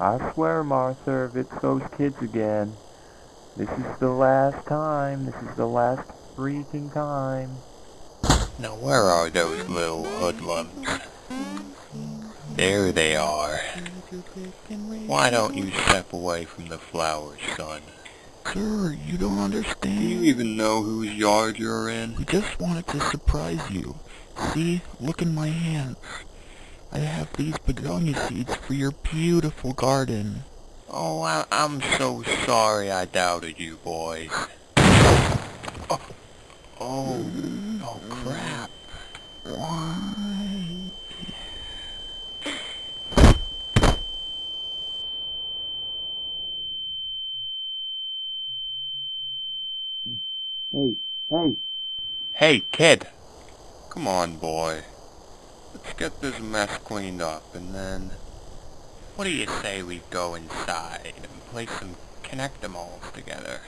I swear, Martha, if it's those kids again, this is the last time. This is the last freaking time. Now where are those little hoodlums? There they are. Why don't you step away from the flowers, son? Sir, you don't understand. Do you even know whose yard you're in? We just wanted to surprise you. See, look in my hands. I have these begonia seeds for your beautiful garden. Oh, I, I'm so sorry I doubted you, boys. Oh, oh, oh crap. Why? Hey, hey, Hey, kid. Come on, boy. Let's get this mess cleaned up, and then... What do you say we go inside and play some Connect-em-alls together?